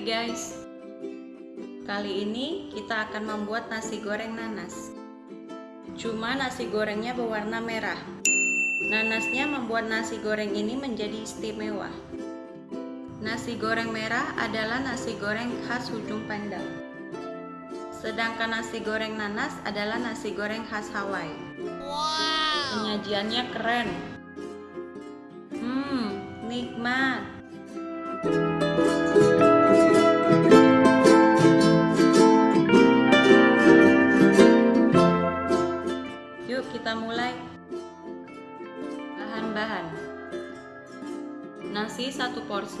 Guys. Kali ini kita akan membuat nasi goreng nanas. Cuma nasi gorengnya berwarna merah. Nanasnya membuat nasi goreng ini menjadi istimewa. Nasi goreng merah adalah nasi goreng khas ujung pandang. Sedangkan nasi goreng nanas adalah nasi goreng khas Hawaii. Wow. Penyajiannya keren. Hmm, nikmat. Yuk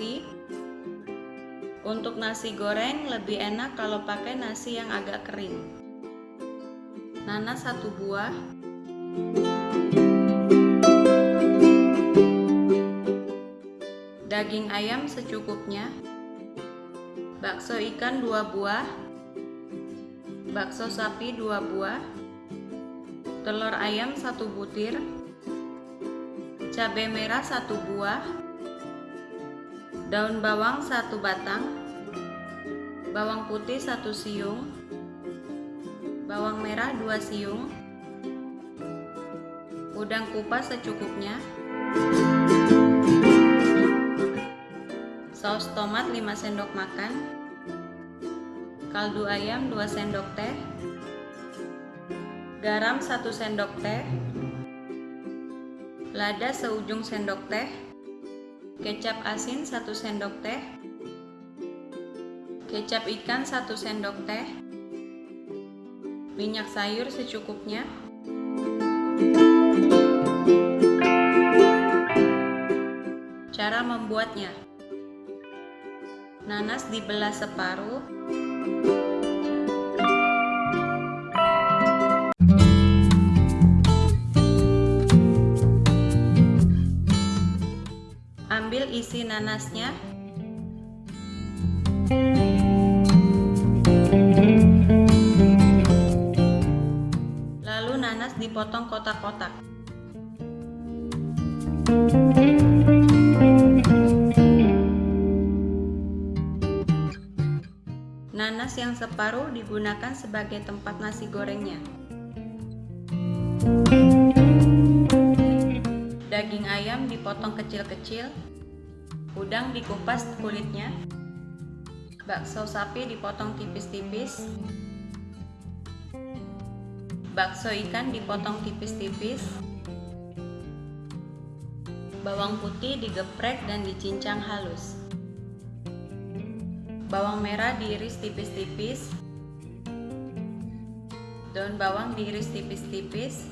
porsi Untuk nasi goreng lebih enak kalau pakai nasi yang agak kering. Nanas satu buah. Daging ayam secukupnya, bakso ikan dua buah, bakso sapi dua buah, telur ayam satu butir, cabai merah satu buah, daun bawang satu batang, bawang putih satu siung, bawang merah dua siung, udang kupas secukupnya, saus tomat 5 sendok makan, kaldu ayam 2 sendok teh, garam 1 sendok teh, lada seujung sendok teh, kecap asin 1 sendok teh, kecap ikan 1 sendok teh, minyak sayur secukupnya, Cara membuatnya. Nanas dibelah separuh nanasnya lalu nanas dipotong kotak-kotak. Nanas yang separuh digunakan sebagai tempat nasi gorengnya. Daging ayam dipotong kecil-kecil, udang dikupas kulitnya, bakso sapi dipotong tipis-tipis, bakso ikan dipotong tipis-tipis, bawang putih digeprek dan dicincang halus bawang merah diiris tipis-tipis daun bawang diiris tipis-tipis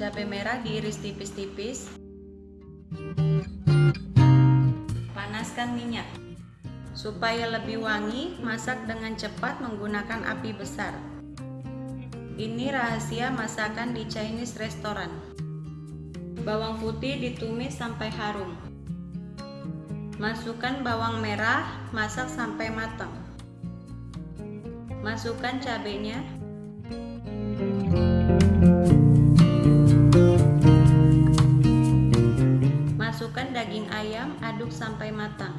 cabai merah diiris tipis-tipis panaskan minyak supaya lebih wangi masak dengan cepat menggunakan api besar ini rahasia masakan di Chinese restaurant bawang putih ditumis sampai harum Masukkan bawang merah, masak sampai matang. Masukkan cabenya. Ayam, aduk sampai matang.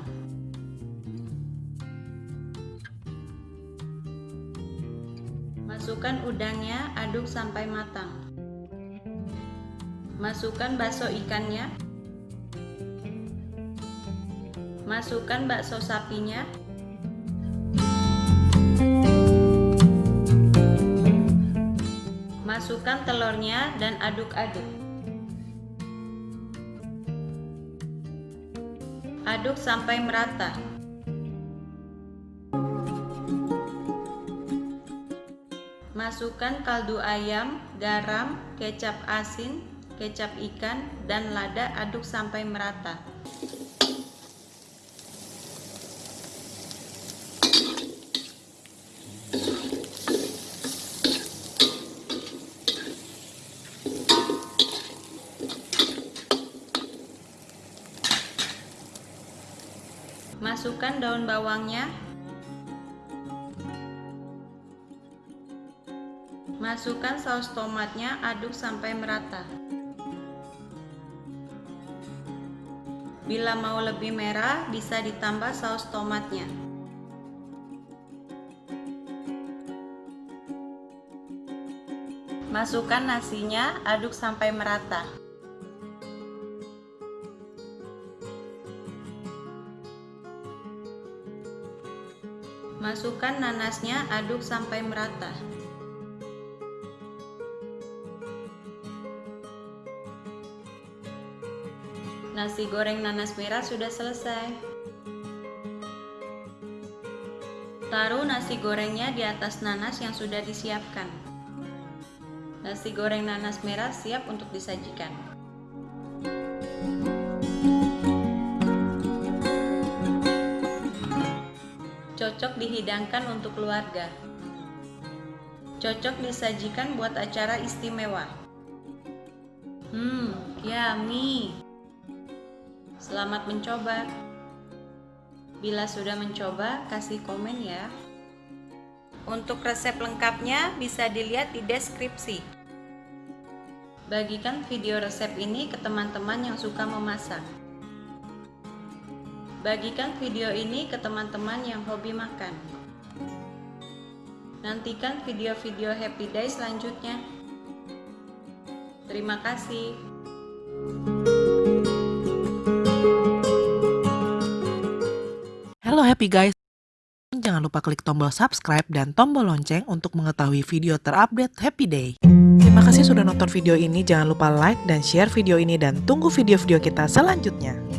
Masukkan udangnya, aduk sampai matang. Masukkan bakso ikannya, Masukkan bakso sapinya. Masukkan telurnya dan aduk-aduk. Aduk sampai merata. Masukkan kaldu ayam, garam, kecap asin, kecap ikan, dan lada aduk sampai merata. Masukkan daun bawangnya. Masukkan saus tomatnya, aduk sampai merata. Bila mau lebih merah, bisa ditambah saus tomatnya. Masukkan nasinya, aduk sampai merata. Masukkan nanasnya, aduk sampai merata. Nasi goreng nanas merah sudah selesai. Taruh nasi gorengnya di atas nanas yang sudah disiapkan. Nasi goreng nanas merah siap untuk disajikan. Cocok dihidangkan untuk keluarga. Cocok disajikan buat acara istimewa. Hmm, yummy. Selamat mencoba. Bila sudah mencoba, kasih komen ya. Untuk resep lengkapnya bisa dilihat di deskripsi. Bagikan video resep ini ke teman-teman yang suka memasak. Bagikan video ini ke teman-teman yang hobi makan. Nantikan video-video Happy Day selanjutnya. Terima kasih. Halo happy guys, jangan lupa klik tombol subscribe dan tombol lonceng untuk mengetahui video terupdate Happy Day. Terima kasih sudah nonton video ini, jangan lupa like dan share video ini dan tunggu video-video kita selanjutnya.